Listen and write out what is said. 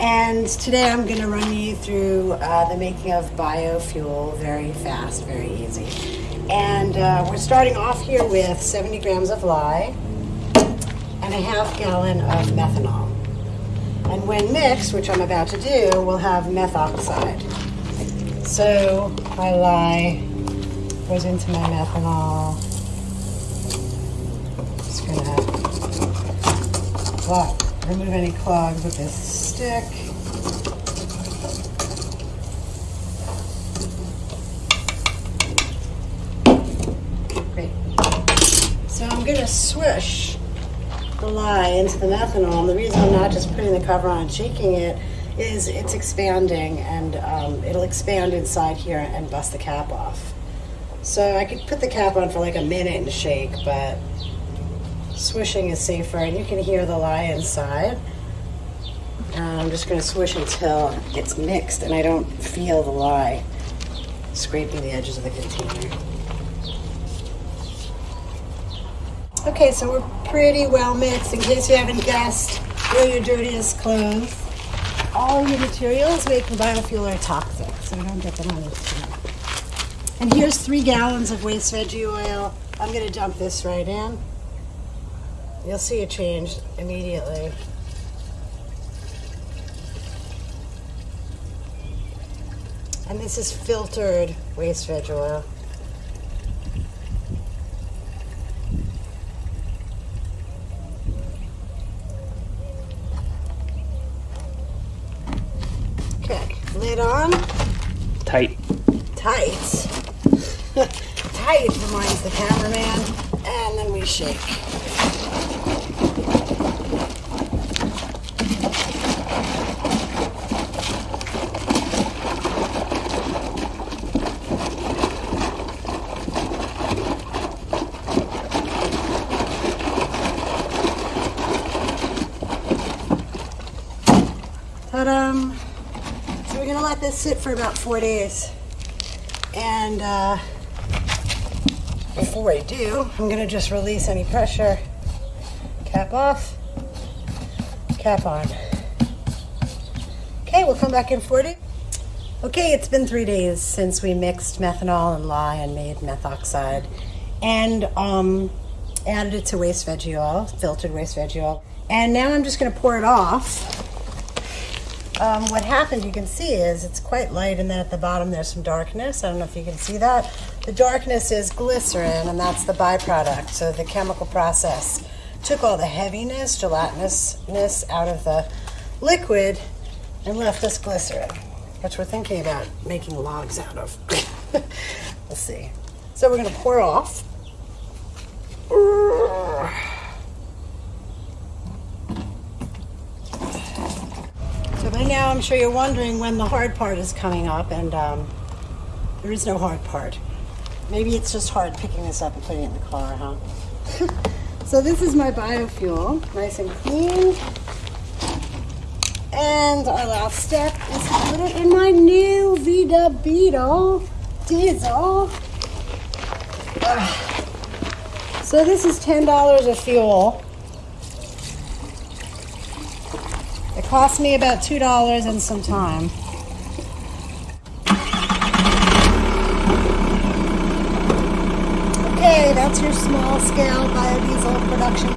And today I'm going to run you through uh, the making of biofuel very fast, very easy. And uh, we're starting off here with 70 grams of lye and a half gallon of methanol. And when mixed, which I'm about to do, we'll have methoxide. So my lye goes into my methanol. Just gonna remove any clogs with this stick. Great. So I'm gonna swish the lye into the methanol. And the reason I'm not just putting the cover on and shaking it is it's expanding and um, it'll expand inside here and bust the cap off. So I could put the cap on for like a minute and shake, but swishing is safer and you can hear the lye inside. Uh, I'm just gonna swish until it's mixed and I don't feel the lye scraping the edges of the container. Okay, so we're pretty well mixed. In case you haven't guessed, wear your dirtiest clothes. All your materials made from biofuel are toxic, so don't get them on your skin. And here's three gallons of waste veggie oil. I'm gonna dump this right in. You'll see a change immediately. And this is filtered waste veg oil. Okay, lid on. Tight. Tight. Tight reminds the cameraman. And then we shake. So we're gonna let this sit for about four days. And uh, before I do, I'm gonna just release any pressure. Cap off, cap on. Okay, we'll come back in 40. Okay, it's been three days since we mixed methanol and lye and made methoxide and um, added it to waste veggie oil, filtered waste veggie oil. And now I'm just gonna pour it off um, what happened, you can see, is it's quite light and then at the bottom there's some darkness. I don't know if you can see that. The darkness is glycerin and that's the byproduct. So the chemical process took all the heaviness, gelatinousness out of the liquid and left us glycerin, which we're thinking about making logs out of. we'll see. So we're gonna pour off. So by now I'm sure you're wondering when the hard part is coming up and um, there is no hard part. Maybe it's just hard picking this up and putting it in the car, huh? so this is my biofuel, nice and clean. And our last step is to put it in my new Vida Beetle diesel. So this is $10 of fuel. It cost me about $2 and some time. Okay, that's your small scale biodiesel production.